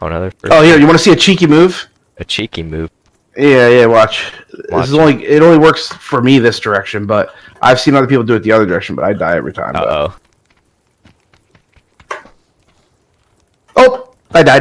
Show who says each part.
Speaker 1: Oh, another.
Speaker 2: Oh, here, you want to see a cheeky move?
Speaker 1: A cheeky move.
Speaker 2: Yeah, yeah. Watch.
Speaker 1: Watch.
Speaker 2: This is only it only works for me this direction, but I've seen other people do it the other direction, but I die every time.
Speaker 1: Uh
Speaker 2: but- Oh, I died.